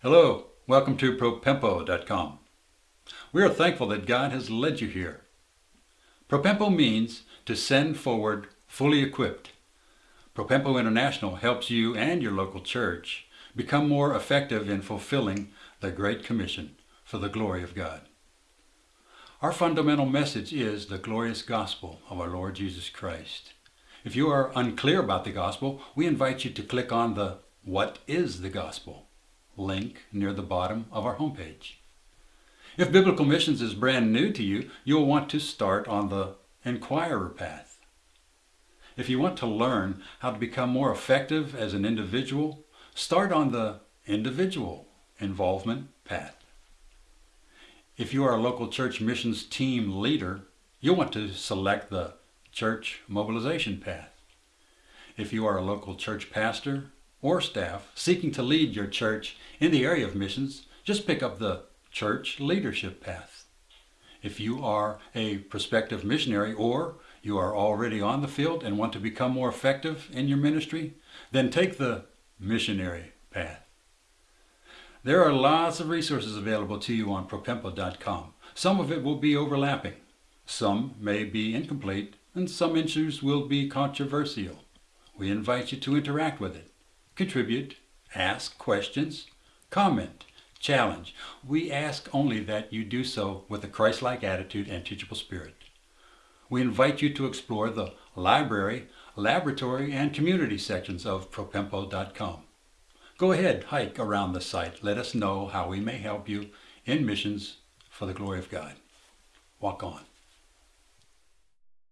Hello, welcome to Propempo.com. We are thankful that God has led you here. Propempo means to send forward fully equipped. Propempo International helps you and your local church become more effective in fulfilling the Great Commission for the glory of God. Our fundamental message is the glorious gospel of our Lord Jesus Christ. If you are unclear about the gospel, we invite you to click on the What is the Gospel link near the bottom of our homepage. If Biblical Missions is brand new to you, you'll want to start on the Inquirer path. If you want to learn how to become more effective as an individual, start on the Individual Involvement path. If you are a local church missions team leader, you'll want to select the Church Mobilization path. If you are a local church pastor or staff seeking to lead your church in the area of missions, just pick up the Church Leadership Path. If you are a prospective missionary or you are already on the field and want to become more effective in your ministry, then take the Missionary Path. There are lots of resources available to you on propempo.com. Some of it will be overlapping. Some may be incomplete and some issues will be controversial. We invite you to interact with it contribute, ask questions, comment, challenge. We ask only that you do so with a Christ-like attitude and teachable spirit. We invite you to explore the library, laboratory, and community sections of propempo.com. Go ahead, hike around the site. Let us know how we may help you in missions for the glory of God. Walk on.